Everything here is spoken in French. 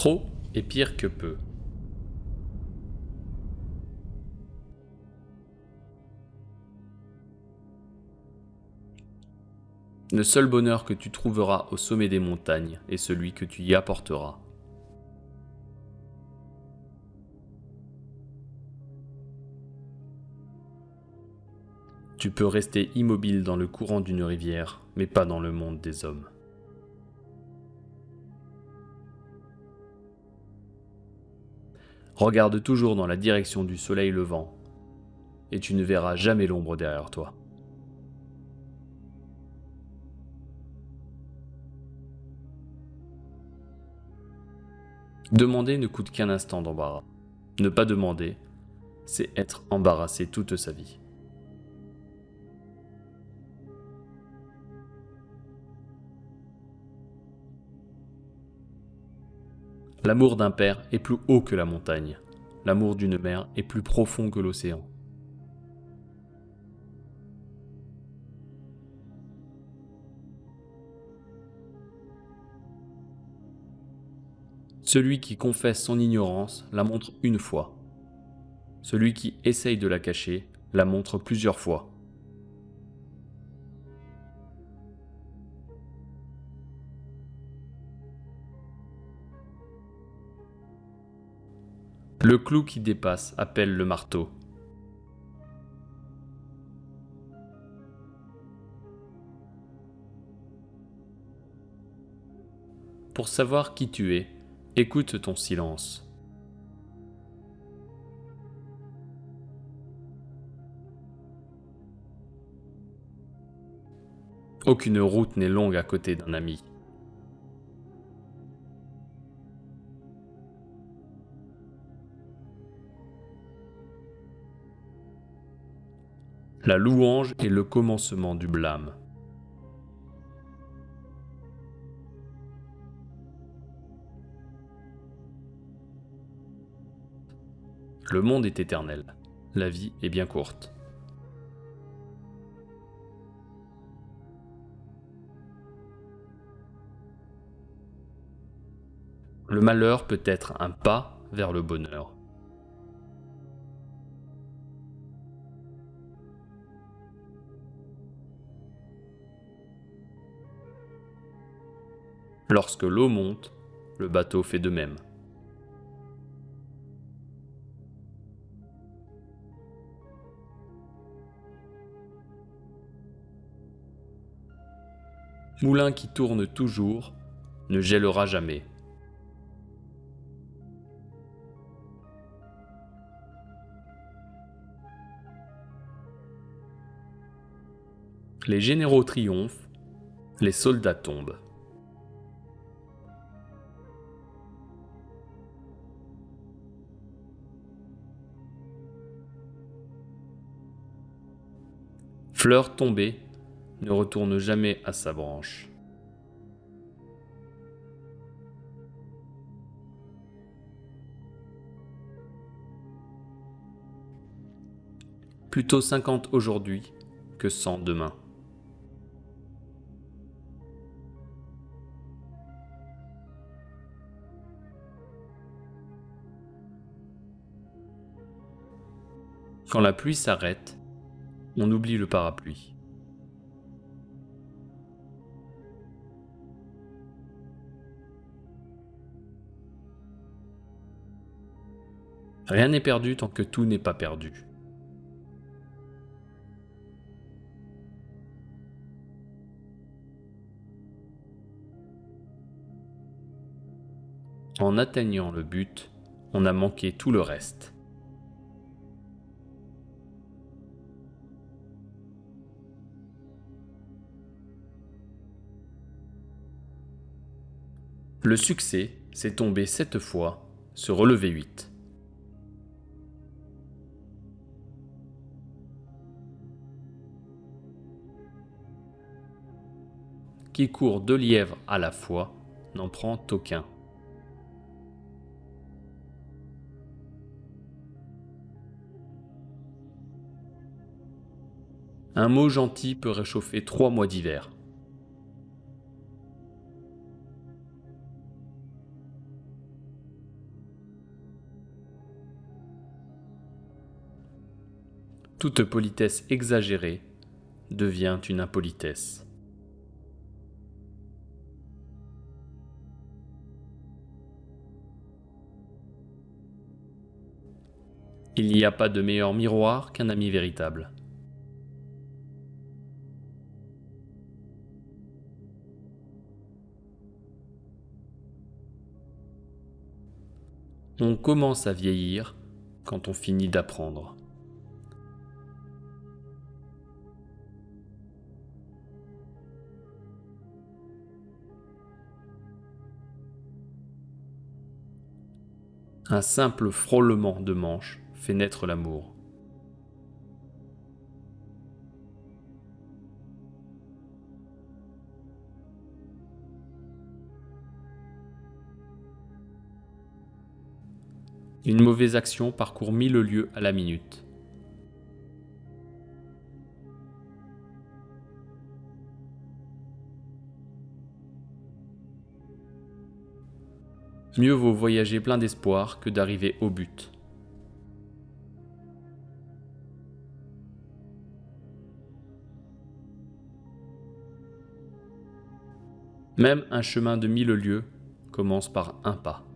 Trop est pire que peu. Le seul bonheur que tu trouveras au sommet des montagnes est celui que tu y apporteras. Tu peux rester immobile dans le courant d'une rivière, mais pas dans le monde des hommes. Regarde toujours dans la direction du soleil levant, et tu ne verras jamais l'ombre derrière toi. Demander ne coûte qu'un instant d'embarras. Ne pas demander, c'est être embarrassé toute sa vie. L'amour d'un père est plus haut que la montagne. L'amour d'une mère est plus profond que l'océan. Celui qui confesse son ignorance la montre une fois. Celui qui essaye de la cacher la montre plusieurs fois. Le clou qui dépasse appelle le marteau. Pour savoir qui tu es, Écoute ton silence. Aucune route n'est longue à côté d'un ami. La louange est le commencement du blâme. Le monde est éternel, la vie est bien courte. Le malheur peut être un pas vers le bonheur. Lorsque l'eau monte, le bateau fait de même. Moulin qui tourne toujours, ne gèlera jamais. Les généraux triomphent, les soldats tombent. Fleur tombée, ne retourne jamais à sa branche. Plutôt 50 aujourd'hui que 100 demain. Quand la pluie s'arrête, on oublie le parapluie. Rien n'est perdu tant que tout n'est pas perdu. En atteignant le but, on a manqué tout le reste. Le succès, c'est tomber sept fois, se relever huit. qui court deux lièvres à la fois n'en prend aucun. Un mot gentil peut réchauffer trois mois d'hiver. Toute politesse exagérée devient une impolitesse. Il n'y a pas de meilleur miroir qu'un ami véritable. On commence à vieillir quand on finit d'apprendre. Un simple frôlement de manche fait naître l'amour. Une mauvaise action parcourt mille lieues à la minute. Mieux vaut voyager plein d'espoir que d'arriver au but. Même un chemin de mille lieues commence par un pas.